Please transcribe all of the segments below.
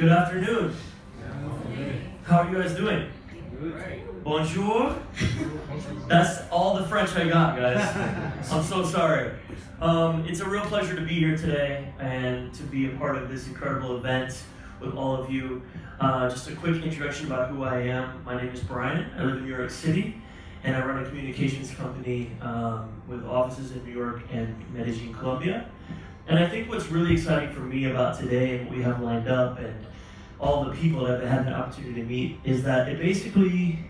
Good afternoon. How are you guys doing? Bonjour. That's all the French I got, guys. I'm so sorry. Um, it's a real pleasure to be here today and to be a part of this incredible event with all of you. Uh, just a quick introduction about who I am. My name is Brian. I live in New York City, and I run a communications company um, with offices in New York and Medellin, Colombia. And I think what's really exciting for me about today and what we have lined up and all the people that I've had the opportunity to meet is that it basically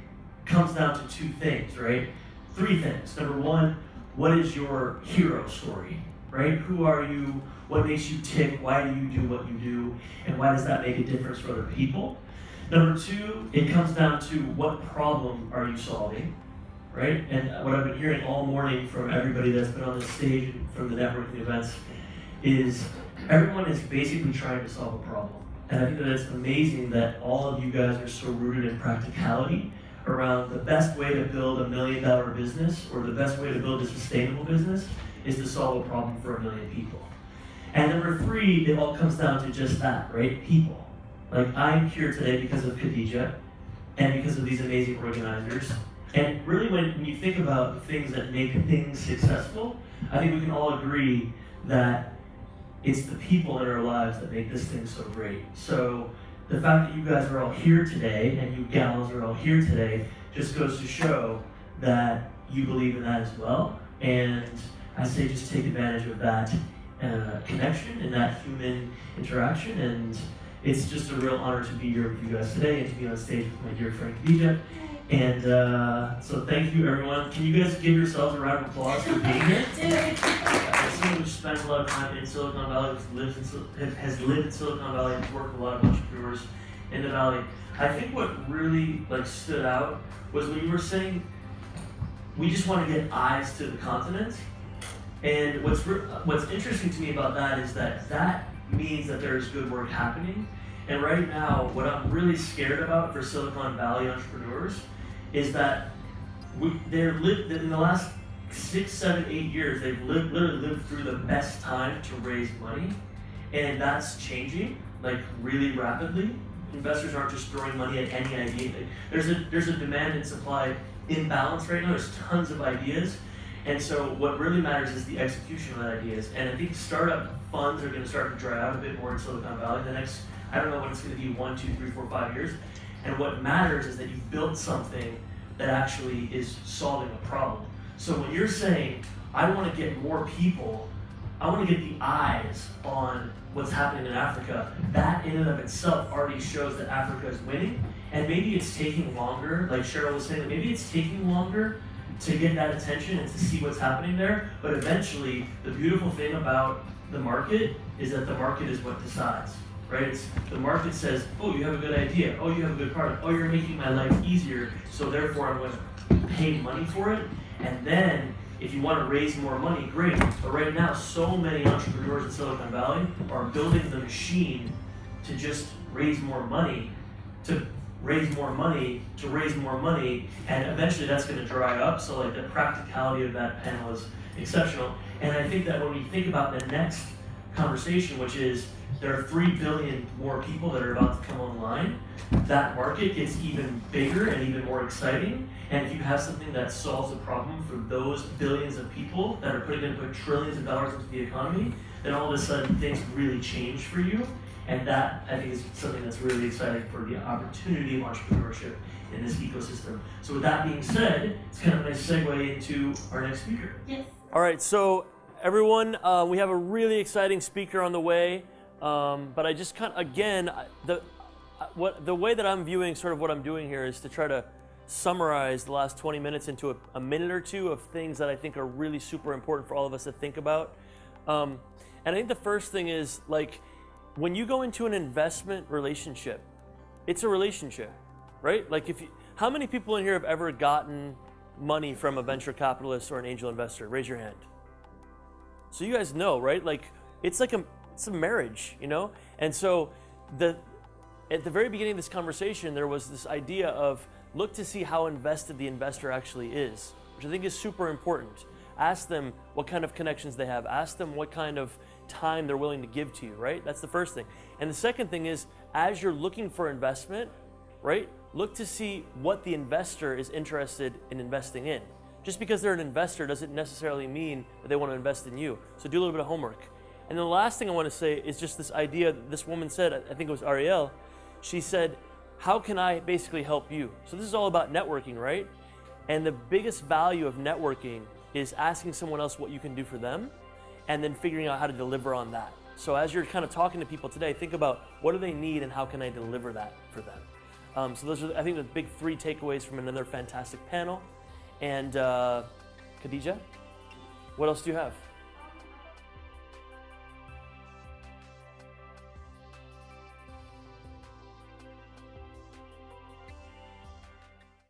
comes down to two things, right? Three things. Number one, what is your hero story, right? Who are you? What makes you tick? Why do you do what you do? And why does that make a difference for other people? Number two, it comes down to what problem are you solving, right? And what I've been hearing all morning from everybody that's been on the stage from the networking events is everyone is basically trying to solve a problem. And I think that it's amazing that all of you guys are so rooted in practicality around the best way to build a million dollar business or the best way to build a sustainable business is to solve a problem for a million people. And number three, it all comes down to just that, right? People. Like I'm here today because of Khadija and because of these amazing organizers. And really when you think about the things that make things successful, I think we can all agree that it's the people in our lives that make this thing so great. So the fact that you guys are all here today and you gals are all here today just goes to show that you believe in that as well. And I say just take advantage of that uh, connection and that human interaction. And it's just a real honor to be here with you guys today and to be on stage with my dear friend Khadija. And uh, so thank you, everyone. Can you guys give yourselves a round of applause for being here? As someone who spends a lot of time in Silicon Valley, lives in, has lived in Silicon Valley, has worked with a lot of entrepreneurs in the Valley, I think what really like stood out was when you were saying we just want to get eyes to the continent. And what's what's interesting to me about that is that that means that there is good work happening. And right now, what I'm really scared about for Silicon Valley entrepreneurs is that we, they're lived in the last six, seven, eight years. They've lived, literally lived through the best time to raise money, and that's changing like really rapidly. Investors aren't just throwing money at any idea. There's a there's a demand and supply imbalance right now. There's tons of ideas, and so what really matters is the execution of ideas. And I think startup funds are going to start to dry out a bit more in Silicon Valley. in The next I don't know when it's going to be one, two, three, four, five years. And what matters is that you've built something that actually is solving a problem. So when you're saying, I want to get more people, I want to get the eyes on what's happening in Africa, that in and of itself already shows that Africa is winning. And maybe it's taking longer, like Cheryl was saying, maybe it's taking longer to get that attention and to see what's happening there. But eventually, the beautiful thing about the market is that the market is what decides right? The market says, oh, you have a good idea. Oh, you have a good product. Oh, you're making my life easier, so therefore I'm going to pay money for it. And then, if you want to raise more money, great. But right now, so many entrepreneurs in Silicon Valley are building the machine to just raise more money, to raise more money, to raise more money, and eventually that's going to dry up. So, like, the practicality of that panel is exceptional. And I think that when we think about the next conversation, which is there are 3 billion more people that are about to come online, that market gets even bigger and even more exciting. And if you have something that solves a problem for those billions of people that are putting in put trillions of dollars into the economy, then all of a sudden things really change for you. And that, I think, is something that's really exciting for the opportunity of entrepreneurship in this ecosystem. So with that being said, it's kind of a nice segue into our next speaker. Yes. All right, so everyone, uh, we have a really exciting speaker on the way. Um, but I just kind of, again, the, what, the way that I'm viewing sort of what I'm doing here is to try to summarize the last 20 minutes into a, a minute or two of things that I think are really super important for all of us to think about. Um, and I think the first thing is like when you go into an investment relationship, it's a relationship, right? Like if you, how many people in here have ever gotten money from a venture capitalist or an angel investor? Raise your hand. So you guys know, right? Like it's like a it's a marriage, you know? And so the at the very beginning of this conversation, there was this idea of look to see how invested the investor actually is, which I think is super important. Ask them what kind of connections they have. Ask them what kind of time they're willing to give to you, right? That's the first thing. And the second thing is as you're looking for investment, right, look to see what the investor is interested in investing in. Just because they're an investor doesn't necessarily mean that they want to invest in you. So do a little bit of homework. And the last thing I want to say is just this idea this woman said, I think it was Ariel, she said, How can I basically help you? So this is all about networking, right? And the biggest value of networking is asking someone else what you can do for them and then figuring out how to deliver on that. So as you're kind of talking to people today, think about what do they need and how can I deliver that for them. Um, so those are, I think, the big three takeaways from another fantastic panel. And uh, Khadija, what else do you have?